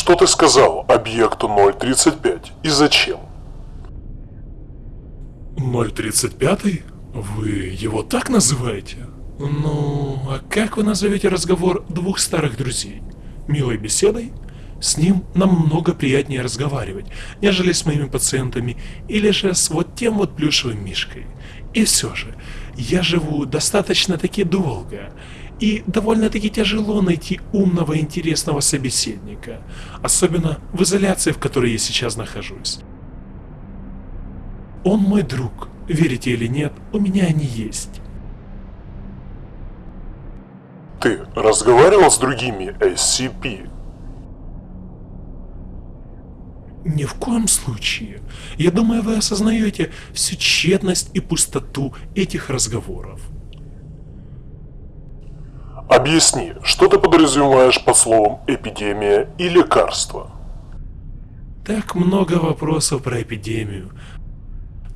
Что ты сказал объекту 035 и зачем? 035? Вы его так называете? Ну, а как вы назовете разговор двух старых друзей? Милой беседой? С ним намного приятнее разговаривать, нежели с моими пациентами или же с вот тем вот плюшевым мишкой. И все же, я живу достаточно-таки долго, и довольно-таки тяжело найти умного и интересного собеседника, особенно в изоляции, в которой я сейчас нахожусь. Он мой друг, верите или нет, у меня они есть. Ты разговаривал с другими SCP? Ни в коем случае. Я думаю, вы осознаете всю тщетность и пустоту этих разговоров. Объясни, что ты подразумеваешь под словом «эпидемия» и «лекарство»? Так много вопросов про эпидемию,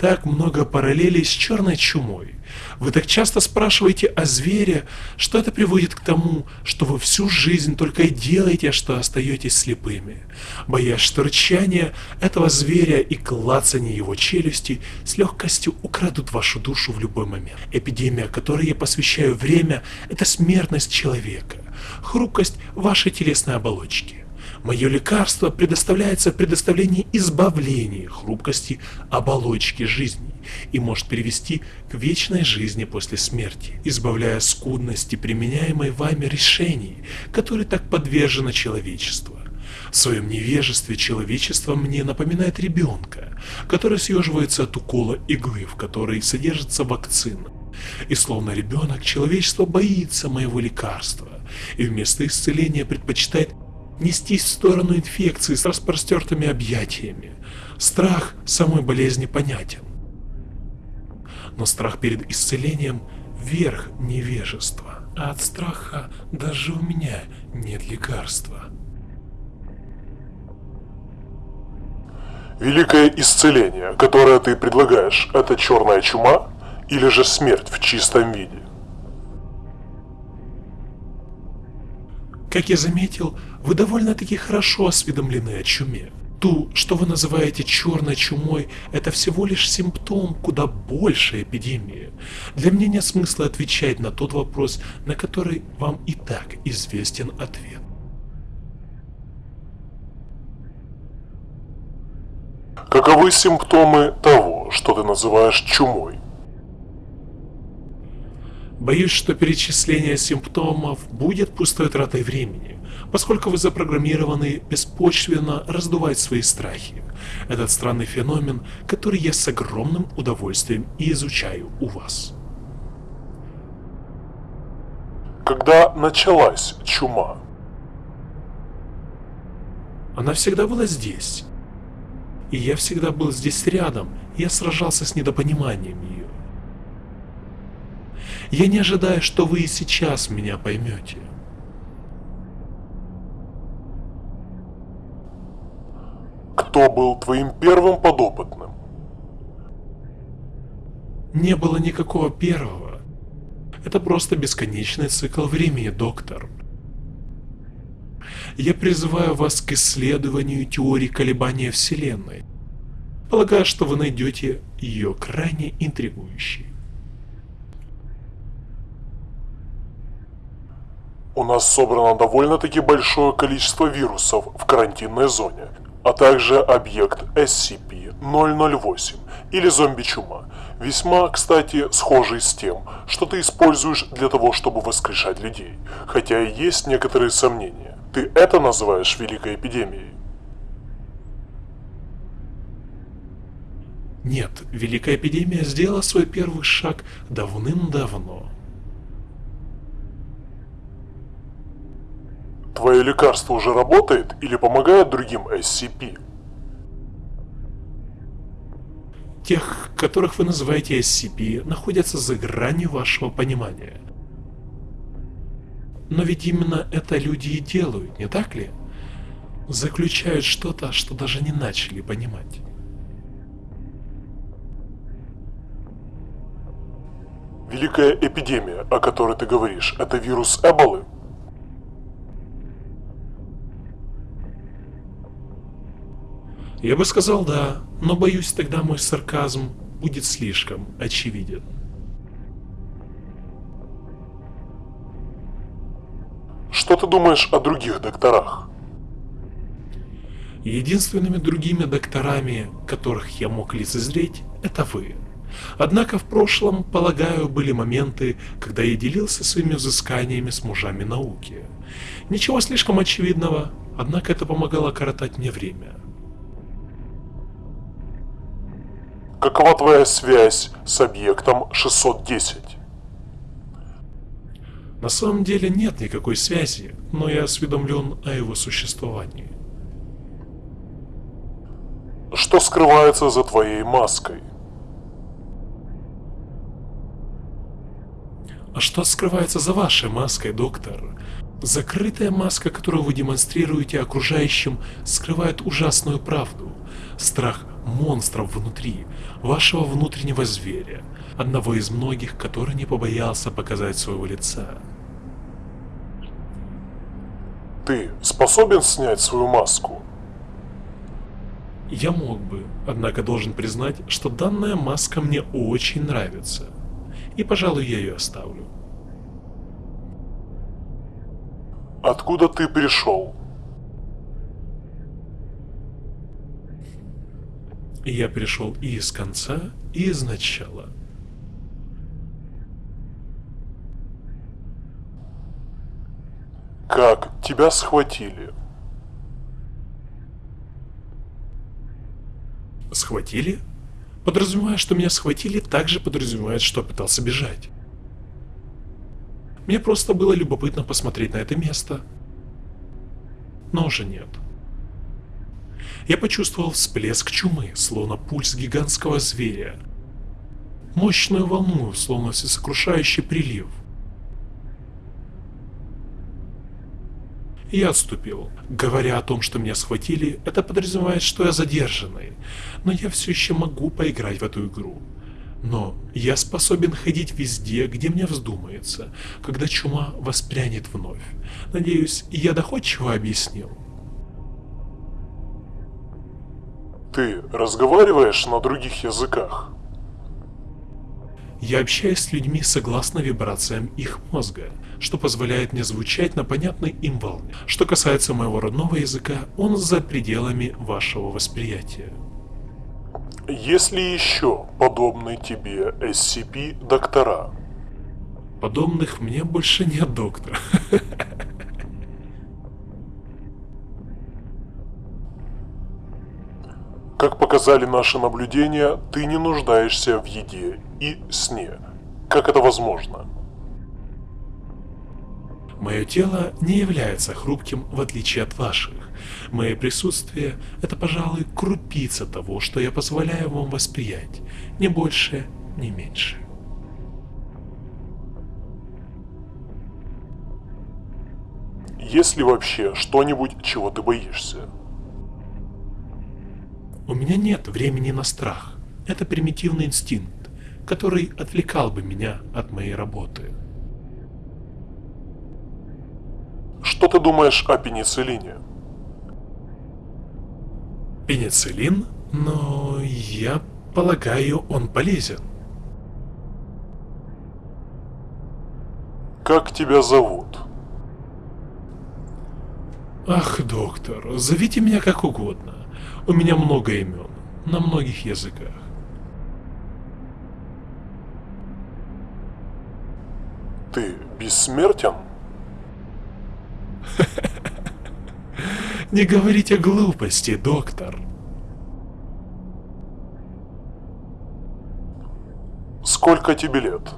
так много параллелей с черной чумой. Вы так часто спрашиваете о звере, что это приводит к тому, что вы всю жизнь только и делаете, что остаетесь слепыми, боясь, что рычание этого зверя и клацание его челюсти с легкостью украдут вашу душу в любой момент. Эпидемия, которой я посвящаю время, это смертность человека, хрупкость вашей телесной оболочки. Мое лекарство предоставляется в предоставлении избавления хрупкости оболочки жизни и может привести к вечной жизни после смерти, избавляя скудности применяемой вами решений, которые так подвержено человечество. В своем невежестве человечество мне напоминает ребенка, который съеживается от укола иглы, в которой содержится вакцина. И словно ребенок, человечество боится моего лекарства, и вместо исцеления предпочитает нестись в сторону инфекции с распростертыми объятиями. Страх самой болезни понятен. Но страх перед исцелением – верх невежества, а от страха даже у меня нет лекарства. Великое исцеление, которое ты предлагаешь, это черная чума или же смерть в чистом виде? Как я заметил, вы довольно-таки хорошо осведомлены о чуме. Ту, что вы называете черной чумой, это всего лишь симптом куда большей эпидемии. Для меня нет смысла отвечать на тот вопрос, на который вам и так известен ответ. Каковы симптомы того, что ты называешь чумой? Боюсь, что перечисление симптомов будет пустой тратой времени, поскольку вы запрограммированы беспочвенно раздувать свои страхи. Этот странный феномен, который я с огромным удовольствием и изучаю у вас. Когда началась чума? Она всегда была здесь. И я всегда был здесь рядом, я сражался с недопониманием ее. Я не ожидаю, что вы и сейчас меня поймете. Кто был твоим первым подопытным? Не было никакого первого. Это просто бесконечный цикл времени, доктор. Я призываю вас к исследованию теории колебания Вселенной. Полагаю, что вы найдете ее крайне интригующей. У нас собрано довольно-таки большое количество вирусов в карантинной зоне, а также объект SCP-008 или зомби-чума, весьма, кстати, схожий с тем, что ты используешь для того, чтобы воскрешать людей, хотя и есть некоторые сомнения. Ты это называешь великой эпидемией? Нет, Великая Эпидемия сделала свой первый шаг давным-давно. Твое лекарство уже работает или помогает другим SCP? Тех, которых вы называете SCP, находятся за гранью вашего понимания. Но ведь именно это люди и делают, не так ли? Заключают что-то, что даже не начали понимать. Великая эпидемия, о которой ты говоришь, это вирус Эболы? Я бы сказал да, но боюсь тогда мой сарказм будет слишком очевиден. Что ты думаешь о других докторах? Единственными другими докторами, которых я мог лицезреть, это вы. Однако в прошлом, полагаю, были моменты, когда я делился своими взысканиями с мужами науки. Ничего слишком очевидного, однако это помогало коротать мне время. Какова твоя связь с объектом 610? На самом деле нет никакой связи, но я осведомлен о его существовании. Что скрывается за твоей маской? А что скрывается за вашей маской, доктор? Закрытая маска, которую вы демонстрируете окружающим, скрывает ужасную правду. Страх монстров внутри, вашего внутреннего зверя, одного из многих, который не побоялся показать своего лица. Ты способен снять свою маску? Я мог бы, однако должен признать, что данная маска мне очень нравится. И, пожалуй, я ее оставлю. Откуда ты пришел? Я пришел и из конца, и из начала. Как тебя схватили? Схватили? Подразумевая, что меня схватили, также подразумевает, что пытался бежать. Мне просто было любопытно посмотреть на это место. Но уже нет. Я почувствовал всплеск чумы, словно пульс гигантского зверя. Мощную волну, словно всесокрушающий прилив. Я отступил. Говоря о том, что меня схватили, это подразумевает, что я задержанный. Но я все еще могу поиграть в эту игру. Но я способен ходить везде, где мне вздумается, когда чума воспрянет вновь. Надеюсь, я доходчиво объяснил. Ты разговариваешь на других языках? Я общаюсь с людьми согласно вибрациям их мозга, что позволяет мне звучать на понятной им волне. Что касается моего родного языка, он за пределами вашего восприятия. Есть ли еще подобные тебе SCP-доктора? Подобных мне больше нет, доктор. Как показали наши наблюдения, ты не нуждаешься в еде и сне. Как это возможно? Мое тело не является хрупким в отличие от ваших. Мое присутствие – это, пожалуй, крупица того, что я позволяю вам восприять, не больше, не меньше. Есть ли вообще что-нибудь, чего ты боишься? У меня нет времени на страх. Это примитивный инстинкт, который отвлекал бы меня от моей работы. Что ты думаешь о пенициллине? Пенициллин? Но я полагаю, он полезен. Как тебя зовут? Ах, доктор, зовите меня как угодно. У меня много имен, на многих языках. Ты бессмертен? Не говорите глупости, доктор. Сколько тебе лет?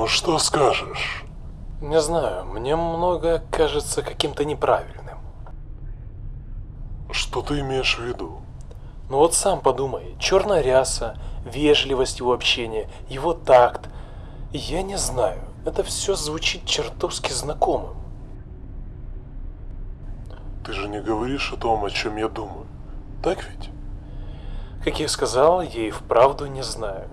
Ну что скажешь? Не знаю, мне многое кажется каким-то неправильным. Что ты имеешь в виду? Ну вот сам подумай, черная ряса, вежливость его общения, его такт. Я не знаю, это все звучит чертовски знакомым. Ты же не говоришь о том, о чем я думаю. Так ведь? Как я сказал, я и вправду не знаю.